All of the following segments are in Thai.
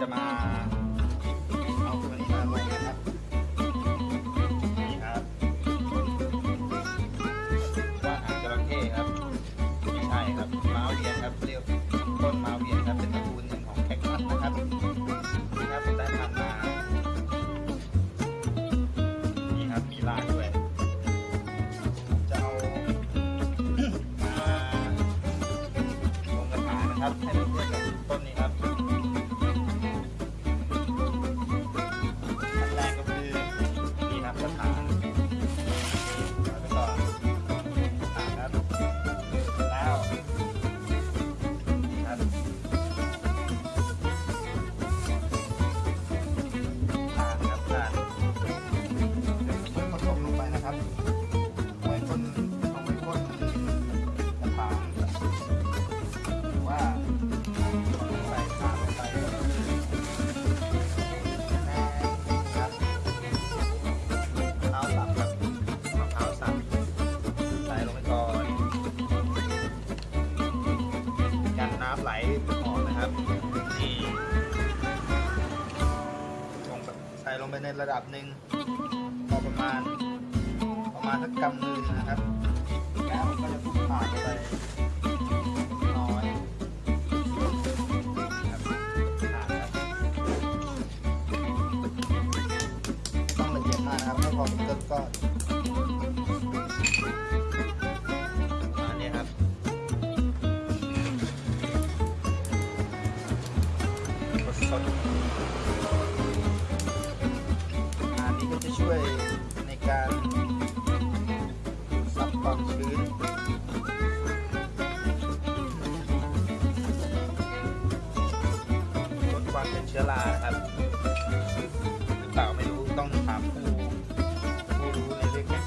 จะมา ไหลออกนะครับนี่ลงใส่ลงไปในระดับหนึ่งพอประมาณ ประมาณสักกำมือนะครับแล้วก็จะทุบผ่านไป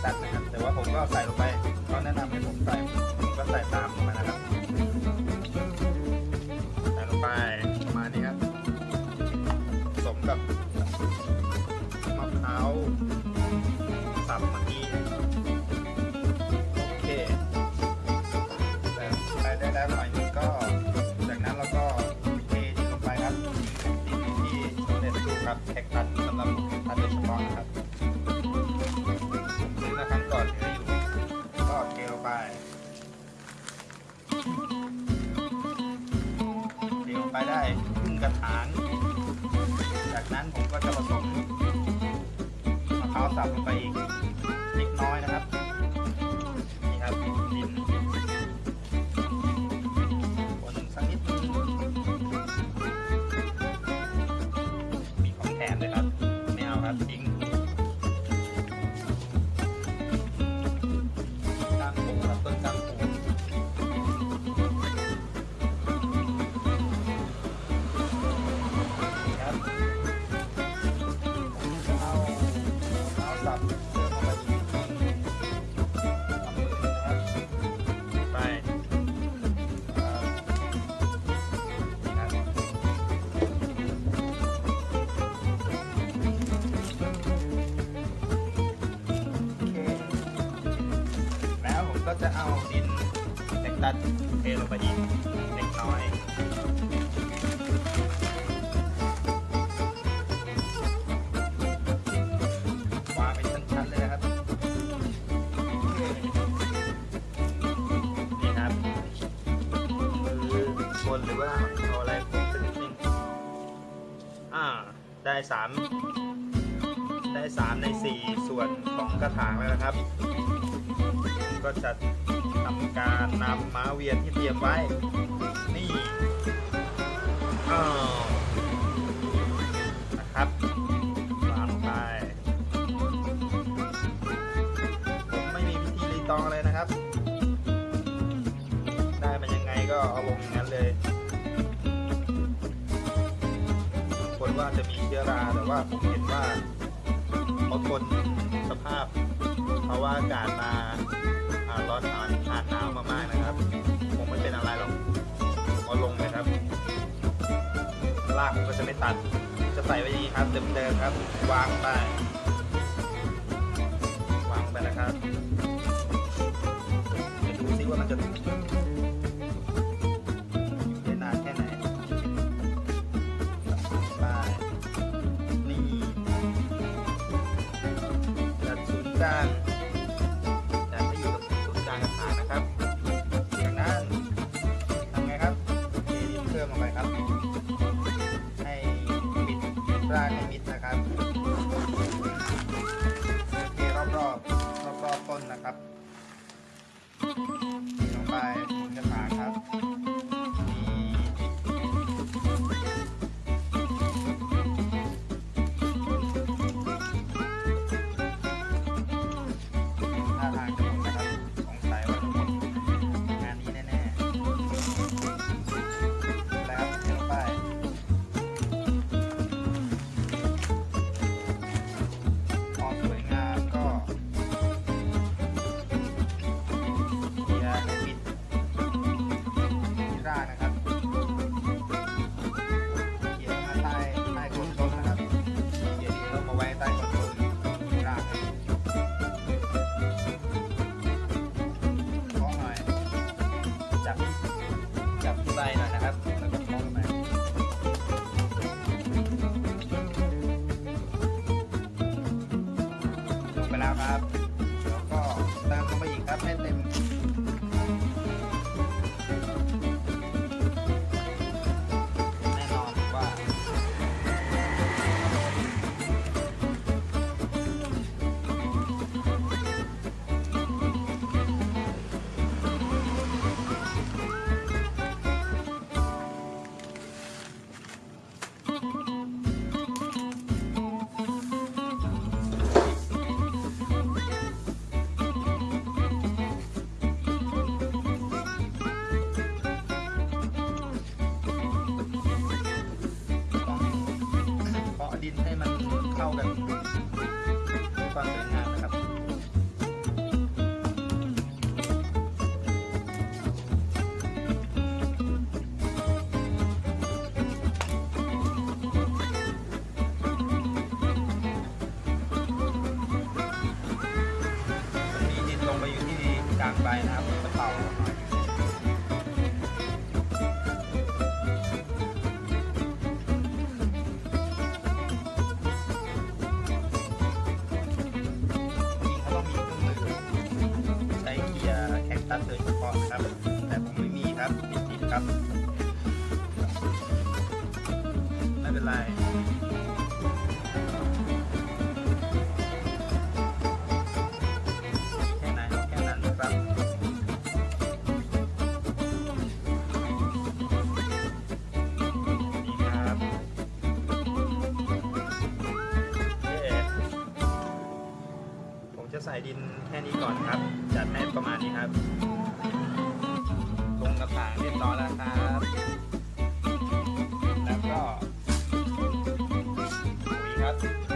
ตัสนะครับ แต่ว่าผมก็ใส่ลงไปเขาแนะนำให้ผมใส่ผมก็ใส่ตามมานะครับใส่ลงไปประมาณนี้ครับสมกับมะพร้าวสับเมื่อกี้โอเคแต่ได้แล้วหน่อย ไปได้ครึ่งกระถาง จากนั้นผมก็จะผสมมะพร้าวสับลงไปอีกเล็กน้อยนะครับ นี่ครับดินคนสักนิดมีของแถมเลยครับ ไม่เอาครับทิ้ง ก็จะเอาดินแตกตัดเทลงไปอีกเล็กน้อยวางเป็นชั้นๆเลยนะครับนี่ครับคือบนหรือว่าเอาอะไรผมสักนิดนึงอ่า ได้สามได้สามในสี่ส่วนของกระถางแล้วนะครับ ก็จะทำการนำม้าเวียนที่เตรียมไว้ นี่อ้าวนะครับวางไปผมไม่มีวิธีรีตองอะไรนะครับ ได้มันยังไงก็เอาลงอย่างนั้นเลยบางคนว่าจะมีเชื้อราแต่ว่าผมเห็นว่าเขาทนสภาพ เพราะว่าอากาศมา ร้อนอ่านอ่านหนาวมากๆนะครับคงไม่เป็นอะไรหรอกผมเอาลงเลยครับลากผมก็จะไม่ตัด จะใส่ไว้นี่ครับเดิมๆครับ วางไป วางไปนะครับเดี๋ยวดูซิว่ามันจะากันความสวยงามนะกลางใบนะครับกระเป๋า ครับ ไม่เป็นไรจะใส่ดินแค่นี้ก่อนครับ จัดให้ประมาณนี้ครับ gratis.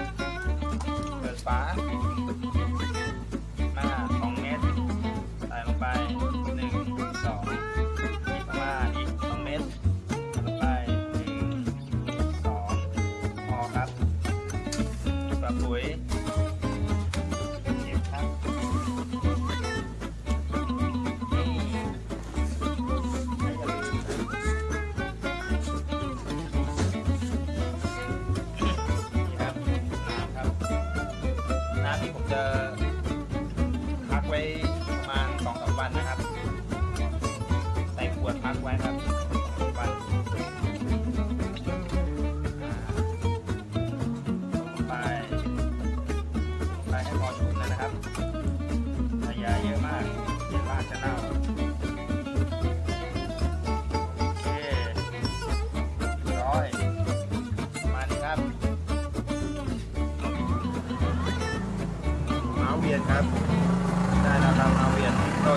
พักไว้ประมาณสองสามวันนะครับ ใส่ขวดพักไว้ครับ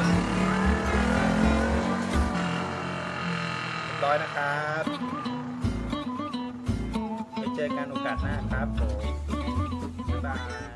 นร้อยนะครับไปเจอกันโอกาสหน้าครับผมบ๊ายบาย